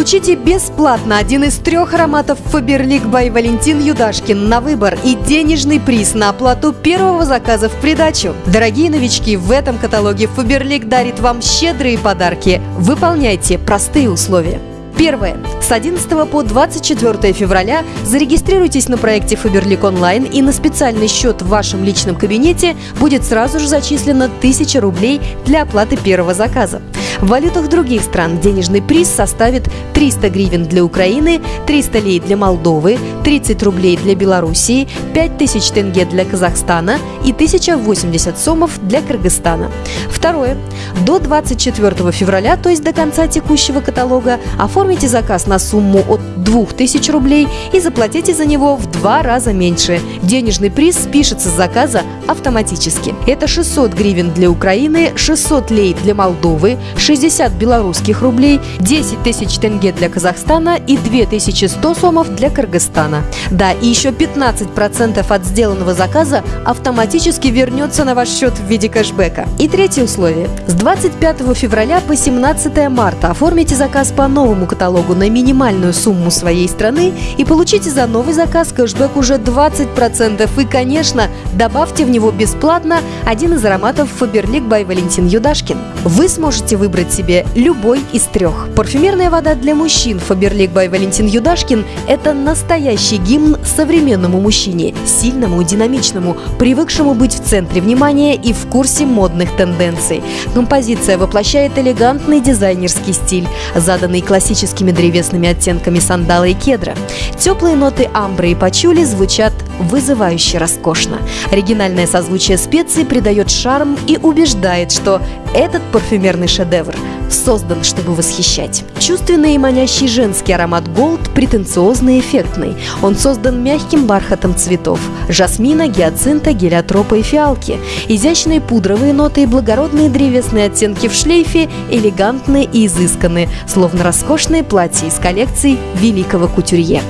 Получите бесплатно один из трех ароматов Faberlic by Валентин Юдашкин на выбор и денежный приз на оплату первого заказа в придачу. Дорогие новички, в этом каталоге Faberlic дарит вам щедрые подарки. Выполняйте простые условия. Первое. С 11 по 24 февраля зарегистрируйтесь на проекте Faberlic Online и на специальный счет в вашем личном кабинете будет сразу же зачислено 1000 рублей для оплаты первого заказа. В валютах других стран денежный приз составит 300 гривен для Украины, 300 лей для Молдовы, 30 рублей для Белоруссии, 5000 тенге для Казахстана и 1080 сомов для Кыргызстана. Второе. До 24 февраля, то есть до конца текущего каталога, оформите заказ на сумму от 2000 рублей и заплатите за него в два раза меньше. Денежный приз спишется с заказа автоматически. Это 600 гривен для Украины, 600 лей для Молдовы, 60 белорусских рублей, 10 тысяч тенге для Казахстана и 2100 сомов для Кыргызстана. Да, и еще 15% от сделанного заказа автоматически вернется на ваш счет в виде кэшбэка. И третье условие. С 25 февраля по 17 марта оформите заказ по новому каталогу на минимальную сумму своей страны и получите за новый заказ кэшбэк уже 20%. И, конечно, добавьте в него бесплатно один из ароматов Faberlic by Валентин Юдашкин. Вы сможете выбрать себе любой из трех. Парфюмерная вода для мужчин Faberlic by Валентин Юдашкин – это настоящий гимн современному мужчине, сильному и динамичному, привыкшему быть в центре внимания и в курсе модных тенденций. Композиция воплощает элегантный дизайнерский стиль, заданный классическими древесными оттенками сандала и кедра. Теплые ноты амбры и пачули звучат вызывающе роскошно. Оригинальное созвучие специй придает шарм и убеждает, что этот парфюмерный шедевр создан, чтобы восхищать. Чувственный и манящий женский аромат Gold претенциозный и эффектный. Он создан мягким бархатом цветов – жасмина, гиацинта, гелиотропа и фиалки. Изящные пудровые ноты и благородные древесные оттенки в шлейфе элегантны и изысканы, словно роскошные платья из коллекций великого кутюрье.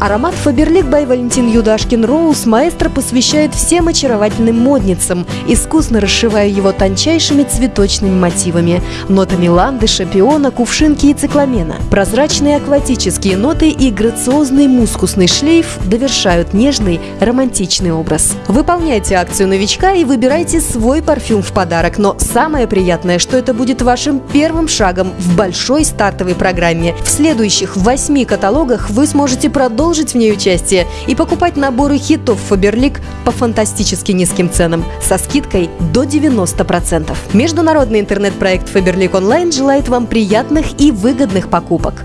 Аромат Faberlic by Валентин Юдашкин Роуз маэстро посвящает всем очаровательным модницам, искусно расшивая его тончайшими цветочными мотивами, нотами ландыша, пиона, кувшинки и цикламена. Прозрачные акватические ноты и грациозный мускусный шлейф довершают нежный, романтичный образ. Выполняйте акцию новичка и выбирайте свой парфюм в подарок, но самое приятное, что это будет вашим первым шагом в большой стартовой программе. В следующих восьми каталогах вы сможете продолжить в ней участие и покупать наборы хитов Faberlic по фантастически низким ценам со скидкой до 90%. Международный интернет-проект Faberlic Online желает вам приятных и выгодных покупок.